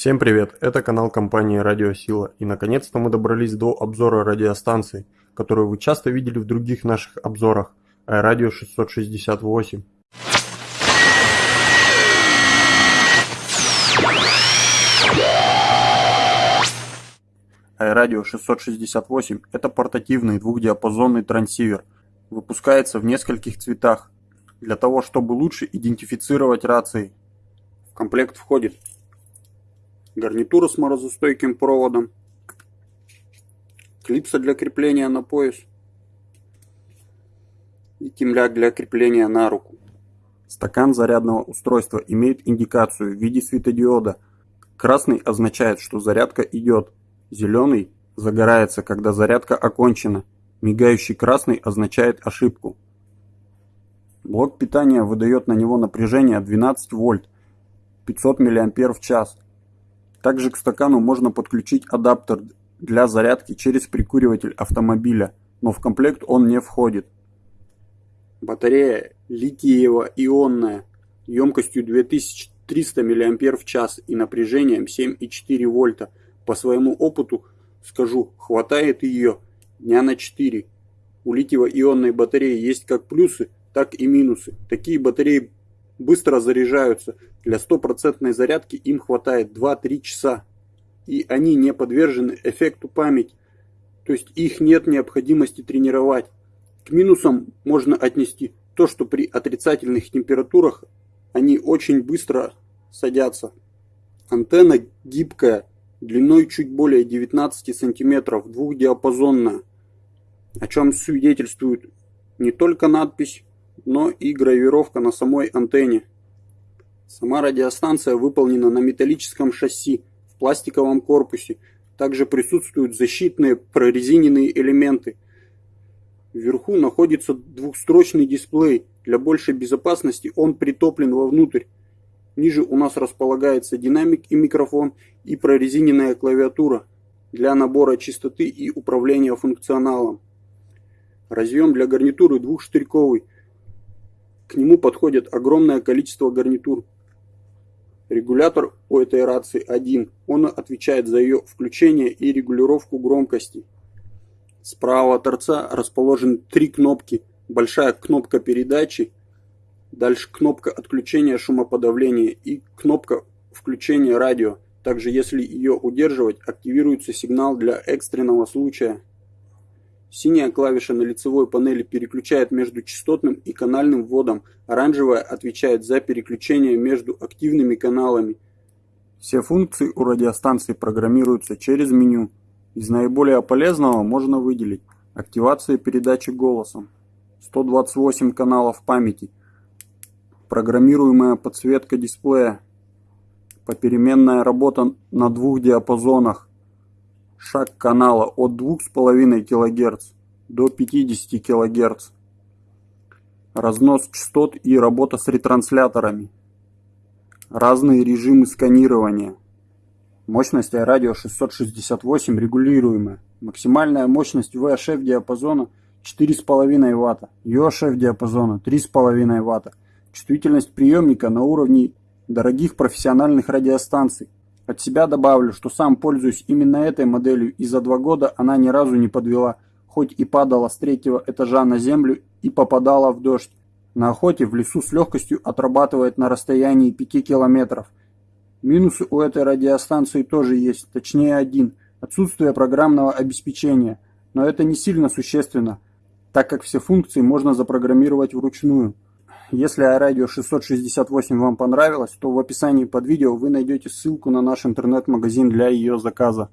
Всем привет, это канал компании Радиосила и наконец-то мы добрались до обзора радиостанций, которую вы часто видели в других наших обзорах, Радио 668. Радио 668 – это портативный двухдиапазонный трансивер, выпускается в нескольких цветах, для того чтобы лучше идентифицировать рации. В комплект входит гарнитура с морозостойким проводом, клипса для крепления на пояс и темляк для крепления на руку. Стакан зарядного устройства имеет индикацию в виде светодиода. Красный означает, что зарядка идет, зеленый загорается, когда зарядка окончена, мигающий красный означает ошибку. Блок питания выдает на него напряжение 12 вольт, 500 мАч в час. Также к стакану можно подключить адаптер для зарядки через прикуриватель автомобиля, но в комплект он не входит. Батарея литиево-ионная емкостью 2300 мАч и напряжением 7,4 вольта. По своему опыту скажу, хватает ее дня на 4. У литиево-ионной батареи есть как плюсы, так и минусы. Такие батареи быстро заряжаются. Для стопроцентной зарядки им хватает 2-3 часа. И они не подвержены эффекту памяти. То есть их нет необходимости тренировать. К минусам можно отнести то, что при отрицательных температурах они очень быстро садятся. Антенна гибкая, длиной чуть более 19 сантиметров, двухдиапазонная, о чем свидетельствует не только надпись но и гравировка на самой антенне. Сама радиостанция выполнена на металлическом шасси в пластиковом корпусе. Также присутствуют защитные прорезиненные элементы. Вверху находится двухстрочный дисплей. Для большей безопасности он притоплен вовнутрь. Ниже у нас располагается динамик и микрофон и прорезиненная клавиатура для набора частоты и управления функционалом. Разъем для гарнитуры двухштырьковый к нему подходит огромное количество гарнитур. Регулятор у этой рации один. Он отвечает за ее включение и регулировку громкости. Справа от торца расположены три кнопки. Большая кнопка передачи, дальше кнопка отключения шумоподавления и кнопка включения радио. Также если ее удерживать, активируется сигнал для экстренного случая. Синяя клавиша на лицевой панели переключает между частотным и канальным вводом, оранжевая отвечает за переключение между активными каналами. Все функции у радиостанции программируются через меню. Из наиболее полезного можно выделить активация передачи голосом, 128 каналов памяти, программируемая подсветка дисплея, попеременная работа на двух диапазонах, шаг канала от 2,5 кГц до 50 кГц, разнос частот и работа с ретрансляторами, разные режимы сканирования. Мощность радио 668 регулируемая. Максимальная мощность VHF диапазона 4,5 Вт, UHF диапазона 3,5 Вт. Чувствительность приемника на уровне дорогих профессиональных радиостанций от себя добавлю, что сам пользуюсь именно этой моделью и за два года она ни разу не подвела, хоть и падала с третьего этажа на землю и попадала в дождь. На охоте в лесу с легкостью отрабатывает на расстоянии 5 километров. Минусы у этой радиостанции тоже есть, точнее один – отсутствие программного обеспечения. Но это не сильно существенно, так как все функции можно запрограммировать вручную. Если iRadio 668 вам понравилось, то в описании под видео вы найдете ссылку на наш интернет-магазин для ее заказа.